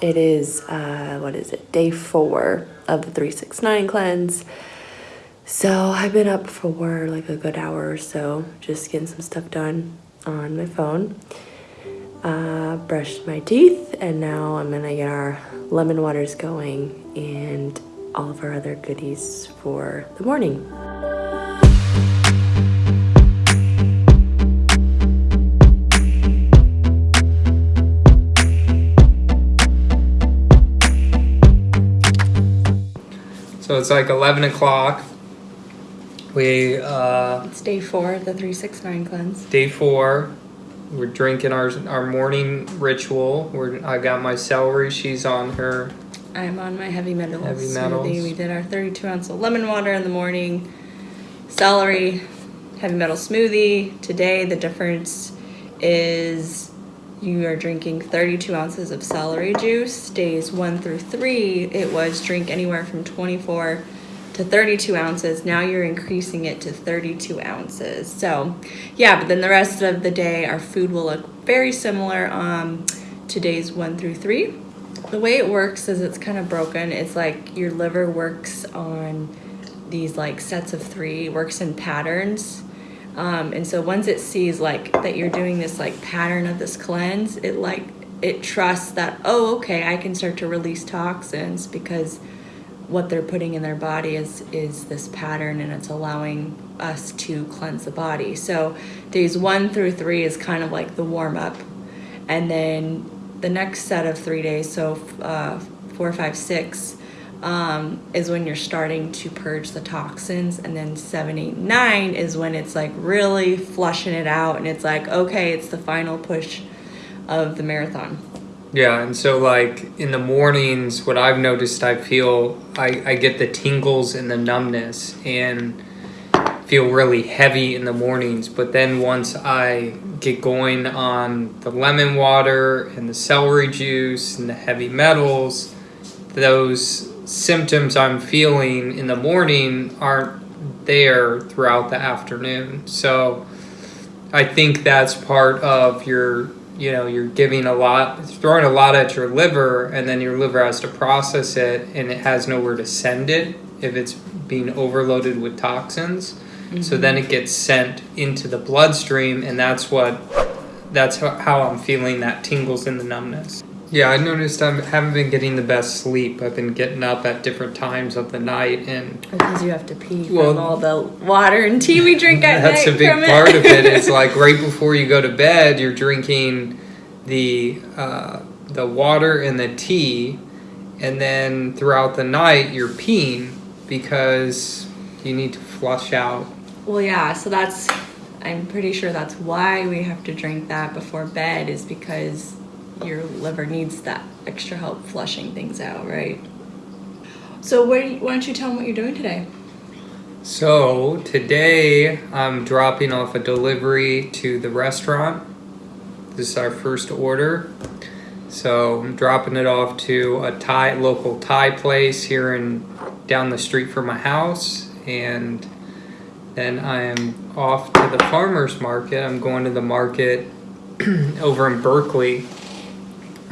It is, uh, what is it, day four of the 369 cleanse. So I've been up for like a good hour or so, just getting some stuff done on my phone. Uh, brushed my teeth, and now I'm gonna get our lemon waters going and all of our other goodies for the morning. So it's like 11 o'clock. We, uh, It's day four of the 369 cleanse. day four, we're drinking our, our morning ritual. We're, I got my celery. She's on her. I'm on my heavy metals Heavy smoothie. We did our 32 ounce of lemon water in the morning, celery, heavy metal smoothie. Today, the difference is you are drinking 32 ounces of celery juice. Days one through three, it was drink anywhere from 24 to 32 ounces. Now you're increasing it to 32 ounces. So, yeah, but then the rest of the day, our food will look very similar um, to days one through three. The way it works is it's kind of broken. It's like your liver works on these like sets of three, works in patterns. Um, and so once it sees like that you're doing this like pattern of this cleanse, it like it trusts that oh okay I can start to release toxins because what they're putting in their body is is this pattern and it's allowing us to cleanse the body. So days one through three is kind of like the warm up, and then the next set of three days, so uh, four, five, six, um, is when you're starting to purge the toxins, and then seven, eight, nine is when it's like really flushing it out, and it's like okay, it's the final push of the marathon. Yeah, and so like in the mornings, what I've noticed, I feel I, I get the tingles and the numbness and feel really heavy in the mornings. But then once I get going on the lemon water and the celery juice and the heavy metals, those symptoms I'm feeling in the morning aren't there throughout the afternoon. So I think that's part of your you know you're giving a lot throwing a lot at your liver and then your liver has to process it and it has nowhere to send it if it's being overloaded with toxins. So then it mm-hmm. gets sent into the bloodstream and that's what that's how, how i'm feeling that tingles in the numbness yeah i noticed i haven't been getting the best sleep i've been getting up at different times of the night and Because you have to pee from all the water and tea we drink at That's night a big part of it. It's like right before you go to bed, you're drinking the uh, the water and the tea, and then throughout the night you're peeing because you need to flush out. Well, yeah, so that's, I'm pretty sure that's why we have to drink that before bed, is because your liver needs that extra help flushing things out, right? So, why don't you tell them what you're doing today? So today I'm dropping off a delivery to the restaurant. This is our first order. So I'm dropping it off to a Thai local Thai place here in down the street from my house and then I am off to the farmers market. I'm going to the market over in Berkeley.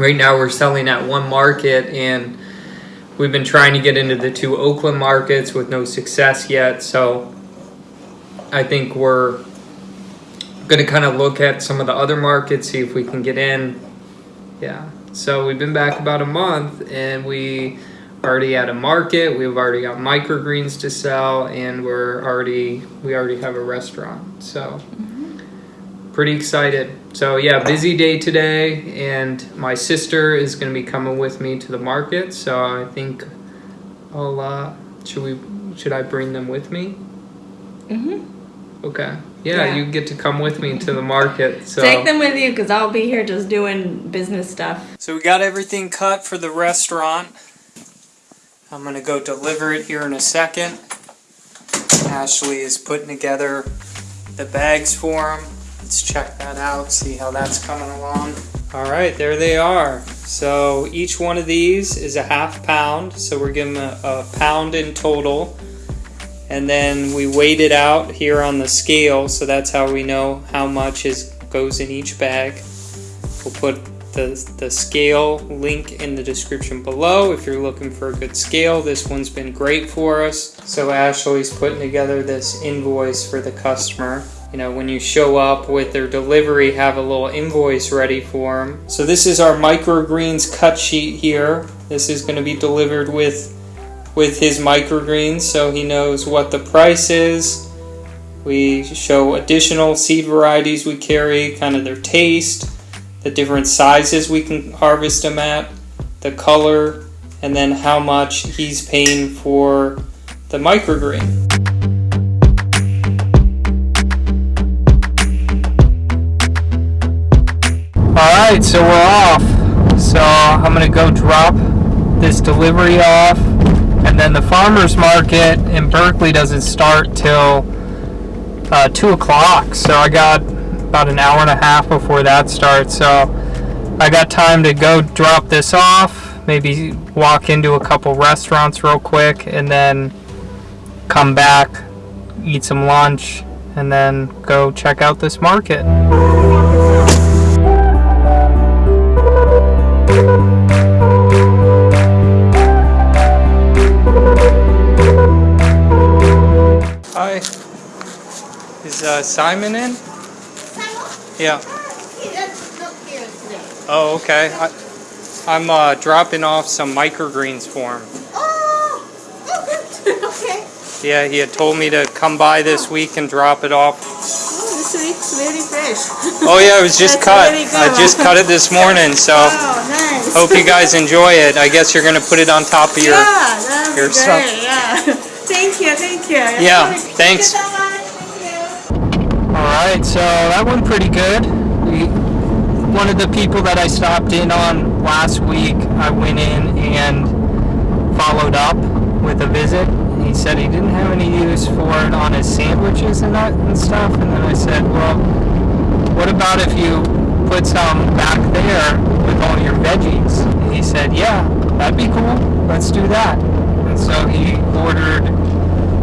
Right now we're selling at one market and We've been trying to get into the two Oakland markets with no success yet, so I think we're going to kind of look at some of the other markets, see if we can get in. Yeah, so we've been back about a month and we already at a market. We've already got microgreens to sell, and we're already we already have a restaurant. So mm-hmm. pretty excited. So yeah, busy day today, and my sister is going to be coming with me to the market. So I think I'll. Uh, should we? Should I bring them with me? Mm-hmm. Okay. Yeah, Yeah. you get to come with me to the market. So Take them with you, because I'll be here just doing business stuff. So we got everything cut for the restaurant. I'm gonna go deliver it here in a second. Ashley is putting together the bags for him. Let's check that out, see how that's coming along. All right, there they are. So each one of these is a half pound. So we're giving a, a pound in total. And then we weighed it out here on the scale, so that's how we know how much is goes in each bag. We'll put the, the scale link in the description below if you're looking for a good scale. This one's been great for us. So Ashley's putting together this invoice for the customer. You know, when you show up with their delivery, have a little invoice ready for them. So this is our microgreens cut sheet here. This is going to be delivered with with his microgreens so he knows what the price is. We show additional seed varieties we carry, kind of their taste, the different sizes we can harvest them at, the color, and then how much he's paying for the microgreen. Alright, so we're off. So I'm gonna go drop this delivery off, and then the farmer's market in Berkeley doesn't start till uh, 2 o'clock. So I got about an hour and a half before that starts. So I got time to go drop this off, maybe walk into a couple restaurants real quick, and then come back, eat some lunch, and then go check out this market. Is uh, Simon in? Yeah. He doesn't look here today. Oh, okay. I, I'm uh, dropping off some microgreens for him. Oh, oh, okay. Yeah, he had told me to come by this week and drop it off. Oh, this week's very fresh. Oh yeah, it was just cut. I just cut it this morning, so Oh, nice. hope you guys enjoy it. I guess you're gonna put it on top of your. yeah, your be stuff. great. Yeah. thank you, thank you. Yeah, Thank thanks. You. All right, so that went pretty good. We, one of the people that I stopped in on last week, I went in and followed up with a visit. He said he didn't have any use for it on his sandwiches and that and stuff. And then I said, well, what about if you put some back there with all your veggies? And he said, yeah, that'd be cool. Let's do that. And so he ordered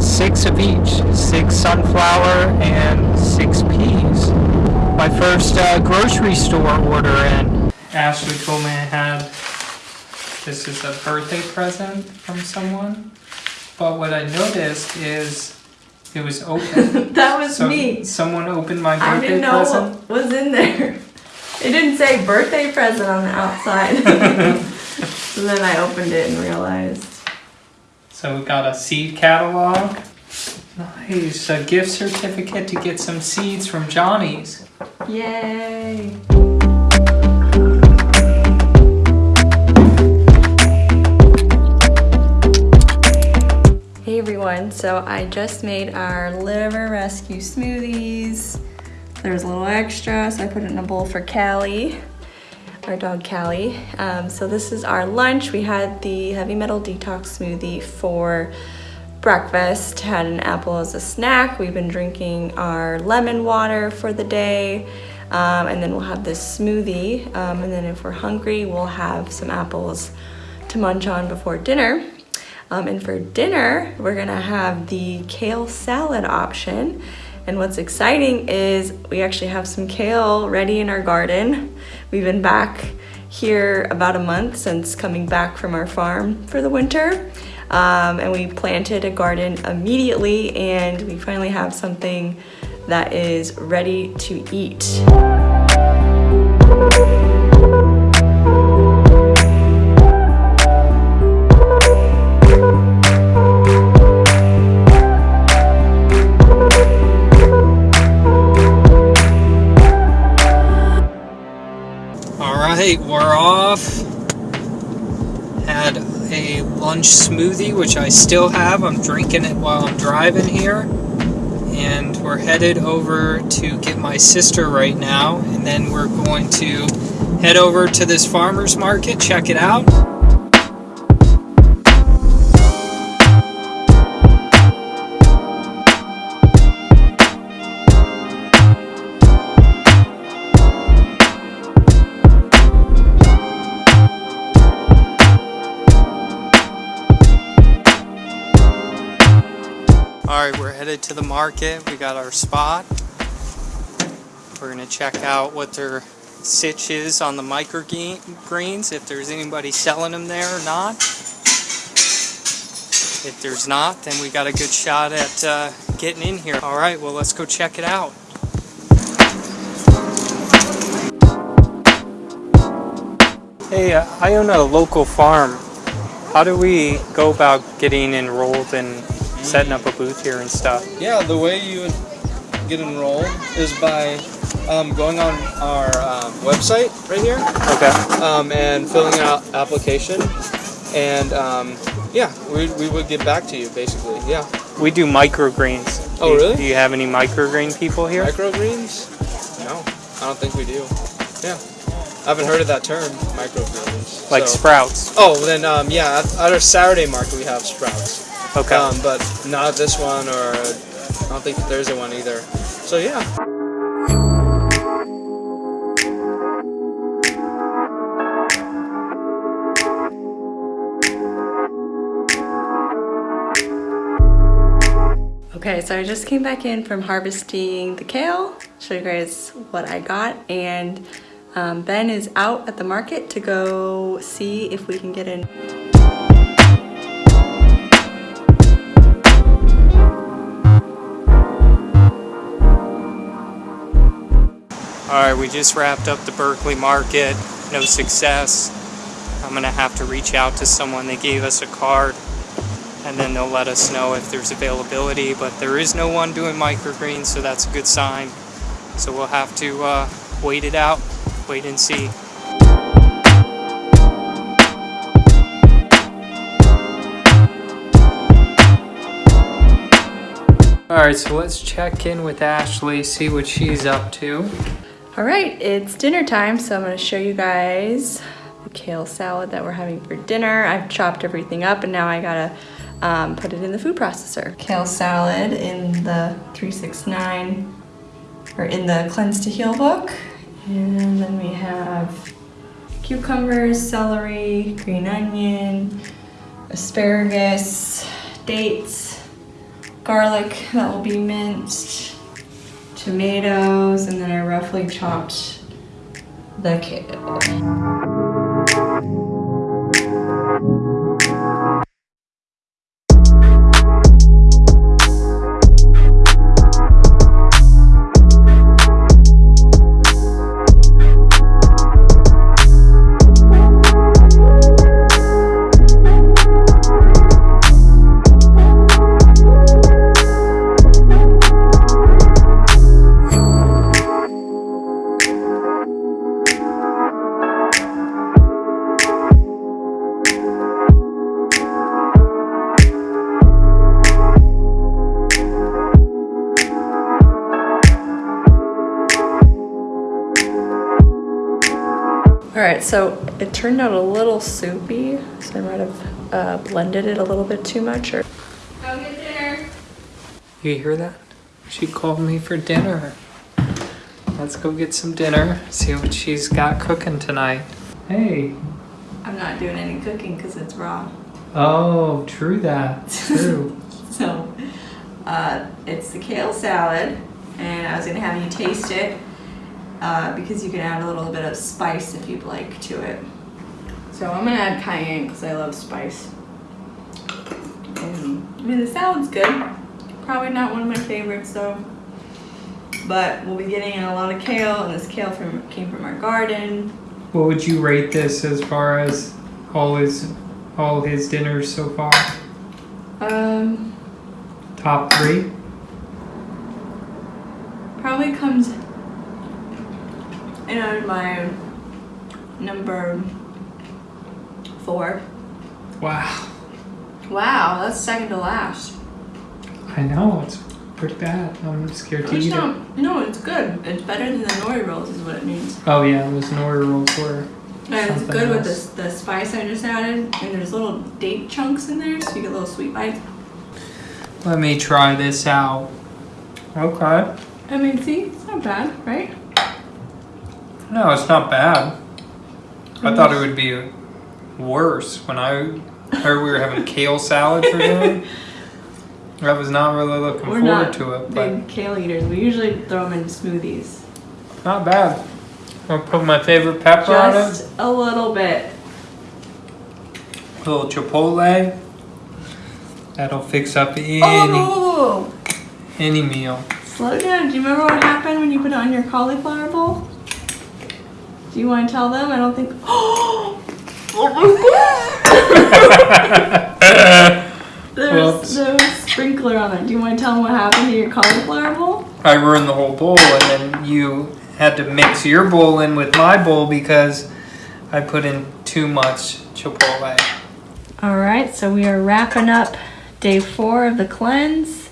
six of each six sunflower and six peas. My first uh, grocery store order in. Ashley told me I had this is a birthday present from someone. But what I noticed is it was open. That was so me. someone opened my birthday present. I birthday didn't know present. what was in there. It didn't say birthday present on the outside. so then I opened it and realized. So we've got a seed catalog. Nice, a gift certificate to get some seeds from Johnny's. Yay! Hey everyone, so I just made our liver rescue smoothies. There's a little extra, so I put it in a bowl for Callie, our dog Callie. Um, so this is our lunch. We had the heavy metal detox smoothie for breakfast, had an apple as a snack. We've been drinking our lemon water for the day. Um, and then we'll have this smoothie. Um, and then if we're hungry, we'll have some apples to munch on before dinner. Um, and for dinner, we're gonna have the kale salad option. And what's exciting is we actually have some kale ready in our garden. We've been back here about a month since coming back from our farm for the winter. Um, and we planted a garden immediately, and we finally have something that is ready to eat. Off. Had a lunch smoothie, which I still have. I'm drinking it while I'm driving here. And we're headed over to get my sister right now. And then we're going to head over to this farmer's market, check it out. All right, we're headed to the market. We got our spot. We're gonna check out what they're sitch is on the microgreens, if there's anybody selling them there or not. If there's not, then we got a good shot at uh, getting in here. All right, well, let's go check it out. Hey, uh, I own a local farm. How do we go about getting enrolled and setting up a booth here and stuff? Yeah, the way you would get enrolled is by um, going on our um, website right here Okay. um, and filling out application. And um, yeah, we, we would get back to you basically. Yeah. We do microgreens. Oh, Do you- really? Do you have any microgreen people here? Microgreens? No, I don't think we do. Yeah. I haven't heard of that term, microgreens. like so- sprouts. Oh, then um, yeah, at, at our Saturday market we have sprouts. Okay. Um, but not this one or I don't think the Thursday one either. So yeah. Okay, so I just came back in from harvesting the kale. Show you guys what I got. And um, Ben is out at the market to go see if we can get in. All right, we just wrapped up the Berkeley market. No success. I'm gonna have to reach out to someone. They gave us a card, and then they'll let us know if there's availability. But there is no one doing microgreens, so that's a good sign. So we'll have to uh, wait it out, wait and see. All right, so let's check in with Ashley, see what she's up to. All right, it's dinner time, so I'm gonna show you guys the kale salad that we're having for dinner. I've chopped everything up and now I gotta um, put it in the food processor. Kale salad in the 369, or in the Cleanse to Heal book. And then we have cucumbers, celery, green onion, asparagus, dates, garlic that will be minced, tomatoes, and then I roughly chopped the kale. All right, so it turned out a little soupy, so I might have uh, blended it a little bit too much. Or go get dinner. You hear that? She called me for dinner. Let's go get some dinner, see what she's got cooking tonight. Hey. I'm not doing any cooking because it's raw. Oh, true that. True. So uh, it's the kale salad, and I was gonna have you taste it uh, because you can add a little bit of spice if you'd like to it. So I'm gonna add cayenne because I love spice. And, I mean, the salad's good. Probably not one of my favorites though. But we'll be getting in a lot of kale, and this kale from came from our garden. what would you rate this as far as all his all his dinners so far? Um, Top three? probably comes in at my number four. Wow. Wow, that's second to last. I know, it's pretty bad. I'm scared to eat it. no, it's good. It's better than the nori rolls, is what it means. Oh yeah, those nori rolls were. And it's good with the, the spice I just added. And there's little date chunks in there, so you get little sweet bites. Let me try this out. Okay. I mean, see, it's not bad, right? No, it's not bad. I thought it would be worse when I heard we were having kale salad for dinner. I was not really looking We're forward to it, but big kale eaters. We usually throw them in smoothies. not bad. I'll put my favorite pepper on it. Just a little bit. A little chipotle. That'll fix up any Oh, any meal. slow down. Do you remember what happened when you put it on your cauliflower bowl? Do you want to tell them? I don't think. Oh oh my god! There's no sprinkler on it. Do you want to tell them what happened to your cauliflower bowl? I ruined the whole bowl, and then you had to mix your bowl in with my bowl because I put in too much chipotle. All right, so we are wrapping up day four of the cleanse.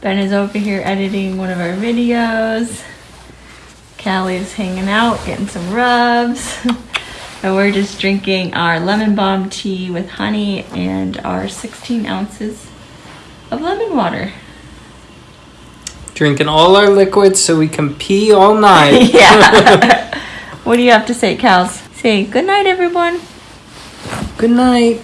Ben is over here editing one of our videos. Callie is hanging out, getting some rubs. and we're just drinking our lemon balm tea with honey and our 16 ounces of lemon water. Drinking all our liquids so we can pee all night. yeah. what do you have to say, Cals? Say good night, everyone. Good night.